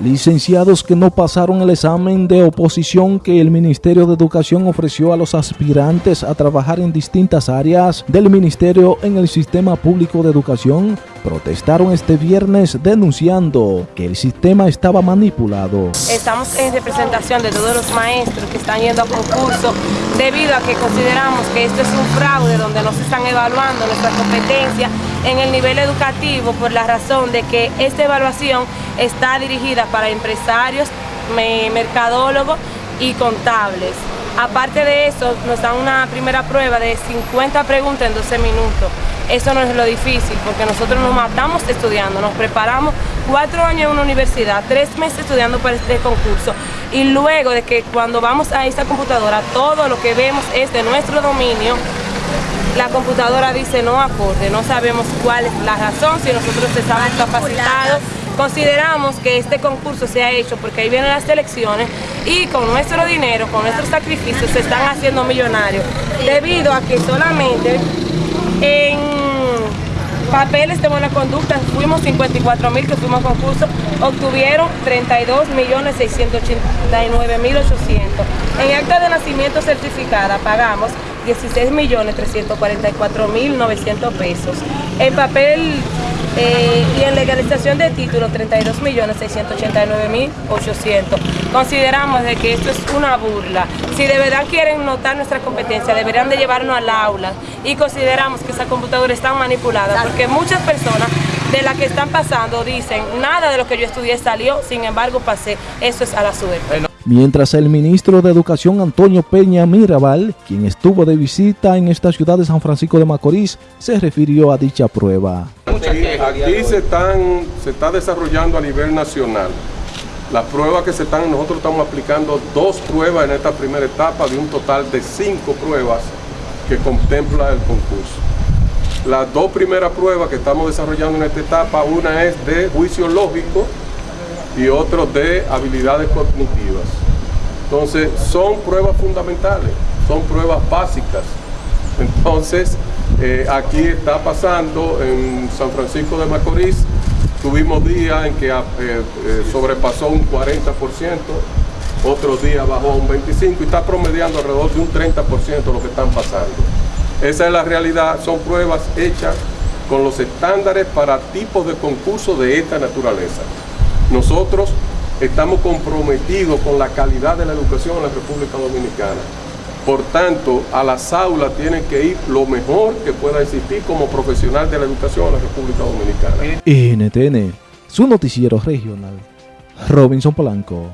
licenciados que no pasaron el examen de oposición que el Ministerio de Educación ofreció a los aspirantes a trabajar en distintas áreas del Ministerio en el Sistema Público de Educación protestaron este viernes denunciando que el sistema estaba manipulado. Estamos en representación de todos los maestros que están yendo a concurso debido a que consideramos que esto es un fraude donde no se están evaluando nuestras competencias en el nivel educativo por la razón de que esta evaluación está dirigida para empresarios, mercadólogos y contables. Aparte de eso, nos dan una primera prueba de 50 preguntas en 12 minutos. Eso no es lo difícil, porque nosotros nos matamos estudiando, nos preparamos cuatro años en una universidad, tres meses estudiando para este concurso, y luego de que cuando vamos a esta computadora, todo lo que vemos es de nuestro dominio, la computadora dice no acorde, no sabemos cuál es la razón, si nosotros estamos capacitados. Consideramos que este concurso se ha hecho porque ahí vienen las elecciones y con nuestro dinero, con nuestros sacrificios se están haciendo millonarios debido a que solamente en papeles de buena conducta, fuimos 54 mil que fuimos a concurso, obtuvieron 32 millones 689 mil 800. En acta de nacimiento certificada pagamos 16 millones 344 mil 900 pesos. En papel eh, y en legalización de título 32 millones 689 mil 800. Consideramos de que esto es una burla. Si de verdad quieren notar nuestra competencia, deberían de llevarnos al aula y consideramos que esa computadora está manipulada porque muchas personas de las que están pasando dicen nada de lo que yo estudié salió, sin embargo pasé. Eso es a la suerte mientras el ministro de Educación Antonio Peña Mirabal, quien estuvo de visita en esta ciudad de San Francisco de Macorís, se refirió a dicha prueba. Aquí, se, están, se está desarrollando a nivel nacional. Las pruebas que se están, nosotros estamos aplicando dos pruebas en esta primera etapa de un total de cinco pruebas que contempla el concurso. Las dos primeras pruebas que estamos desarrollando en esta etapa, una es de juicio lógico, y otros de habilidades cognitivas. Entonces, son pruebas fundamentales, son pruebas básicas. Entonces, eh, aquí está pasando en San Francisco de Macorís, tuvimos días en que eh, eh, sobrepasó un 40%, otros días bajó un 25% y está promediando alrededor de un 30% lo que están pasando. Esa es la realidad, son pruebas hechas con los estándares para tipos de concursos de esta naturaleza. Nosotros estamos comprometidos con la calidad de la educación en la República Dominicana. Por tanto, a las aulas tienen que ir lo mejor que pueda existir como profesional de la educación en la República Dominicana. NTN, su noticiero regional. Robinson Polanco.